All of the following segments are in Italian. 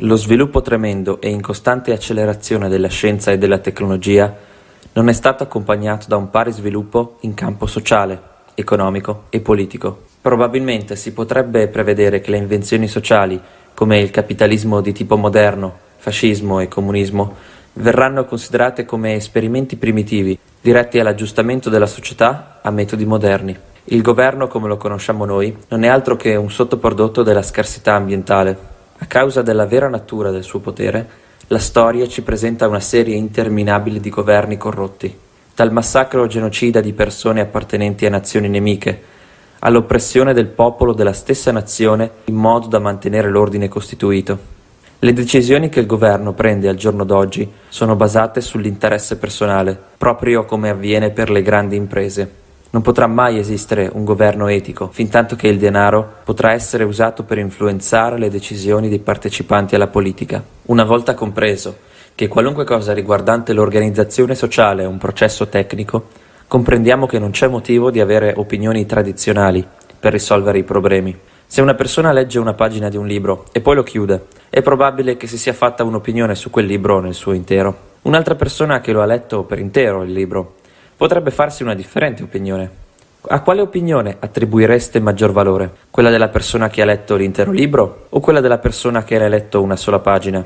Lo sviluppo tremendo e in costante accelerazione della scienza e della tecnologia non è stato accompagnato da un pari sviluppo in campo sociale, economico e politico. Probabilmente si potrebbe prevedere che le invenzioni sociali, come il capitalismo di tipo moderno, fascismo e comunismo, verranno considerate come esperimenti primitivi, diretti all'aggiustamento della società a metodi moderni. Il governo, come lo conosciamo noi, non è altro che un sottoprodotto della scarsità ambientale. A causa della vera natura del suo potere, la storia ci presenta una serie interminabile di governi corrotti, dal massacro genocida di persone appartenenti a nazioni nemiche, all'oppressione del popolo della stessa nazione in modo da mantenere l'ordine costituito. Le decisioni che il governo prende al giorno d'oggi sono basate sull'interesse personale, proprio come avviene per le grandi imprese. Non potrà mai esistere un governo etico, fintanto che il denaro potrà essere usato per influenzare le decisioni dei partecipanti alla politica. Una volta compreso che qualunque cosa riguardante l'organizzazione sociale è un processo tecnico, comprendiamo che non c'è motivo di avere opinioni tradizionali per risolvere i problemi. Se una persona legge una pagina di un libro e poi lo chiude, è probabile che si sia fatta un'opinione su quel libro nel suo intero. Un'altra persona che lo ha letto per intero il libro potrebbe farsi una differente opinione. A quale opinione attribuireste maggior valore? Quella della persona che ha letto l'intero libro o quella della persona che ha letto una sola pagina?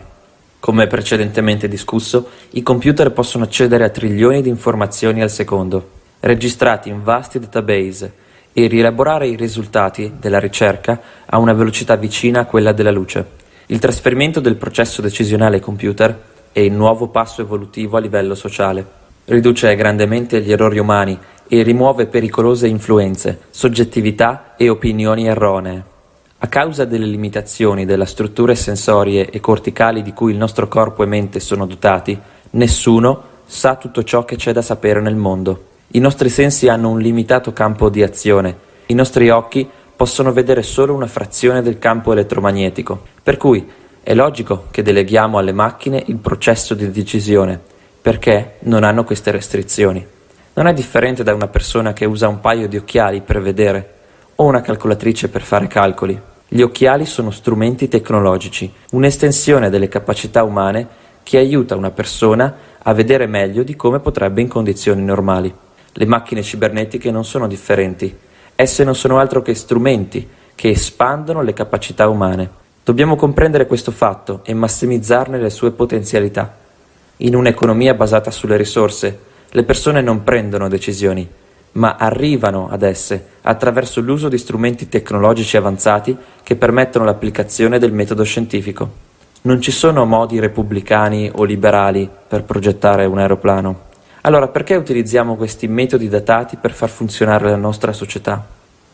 Come precedentemente discusso, i computer possono accedere a trilioni di informazioni al secondo, registrati in vasti database, e rielaborare i risultati della ricerca a una velocità vicina a quella della luce. Il trasferimento del processo decisionale ai computer è il nuovo passo evolutivo a livello sociale riduce grandemente gli errori umani e rimuove pericolose influenze, soggettività e opinioni erronee. A causa delle limitazioni delle strutture sensorie e corticali di cui il nostro corpo e mente sono dotati, nessuno sa tutto ciò che c'è da sapere nel mondo. I nostri sensi hanno un limitato campo di azione, i nostri occhi possono vedere solo una frazione del campo elettromagnetico, per cui è logico che deleghiamo alle macchine il processo di decisione, perché non hanno queste restrizioni. Non è differente da una persona che usa un paio di occhiali per vedere o una calcolatrice per fare calcoli. Gli occhiali sono strumenti tecnologici, un'estensione delle capacità umane che aiuta una persona a vedere meglio di come potrebbe in condizioni normali. Le macchine cibernetiche non sono differenti, esse non sono altro che strumenti che espandono le capacità umane. Dobbiamo comprendere questo fatto e massimizzarne le sue potenzialità. In un'economia basata sulle risorse, le persone non prendono decisioni, ma arrivano ad esse attraverso l'uso di strumenti tecnologici avanzati che permettono l'applicazione del metodo scientifico. Non ci sono modi repubblicani o liberali per progettare un aeroplano. Allora perché utilizziamo questi metodi datati per far funzionare la nostra società?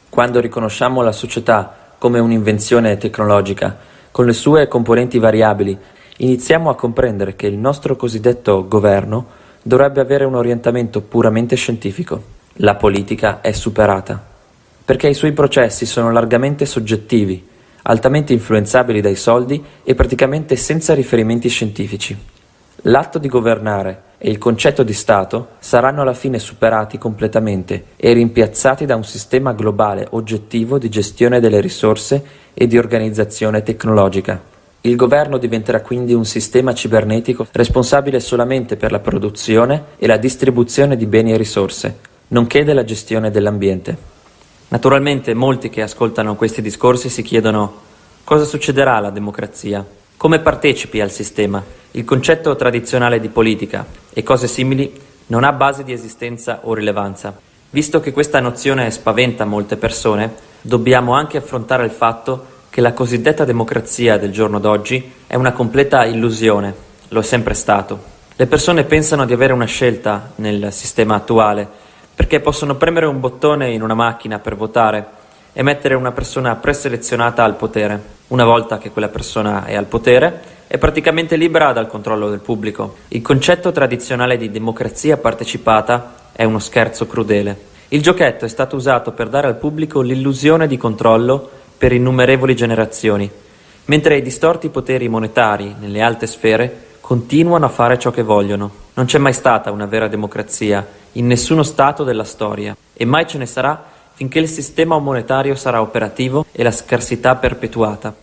Quando riconosciamo la società come un'invenzione tecnologica, con le sue componenti variabili, iniziamo a comprendere che il nostro cosiddetto governo dovrebbe avere un orientamento puramente scientifico. La politica è superata, perché i suoi processi sono largamente soggettivi, altamente influenzabili dai soldi e praticamente senza riferimenti scientifici. L'atto di governare e il concetto di Stato saranno alla fine superati completamente e rimpiazzati da un sistema globale oggettivo di gestione delle risorse e di organizzazione tecnologica. Il governo diventerà quindi un sistema cibernetico responsabile solamente per la produzione e la distribuzione di beni e risorse, nonché della gestione dell'ambiente. Naturalmente molti che ascoltano questi discorsi si chiedono cosa succederà alla democrazia, come partecipi al sistema. Il concetto tradizionale di politica e cose simili non ha base di esistenza o rilevanza. Visto che questa nozione spaventa molte persone, dobbiamo anche affrontare il fatto che la cosiddetta democrazia del giorno d'oggi è una completa illusione, lo è sempre stato. Le persone pensano di avere una scelta nel sistema attuale perché possono premere un bottone in una macchina per votare e mettere una persona preselezionata al potere. Una volta che quella persona è al potere, è praticamente libera dal controllo del pubblico. Il concetto tradizionale di democrazia partecipata è uno scherzo crudele. Il giochetto è stato usato per dare al pubblico l'illusione di controllo per innumerevoli generazioni, mentre i distorti poteri monetari nelle alte sfere continuano a fare ciò che vogliono. Non c'è mai stata una vera democrazia in nessuno Stato della storia e mai ce ne sarà finché il sistema monetario sarà operativo e la scarsità perpetuata.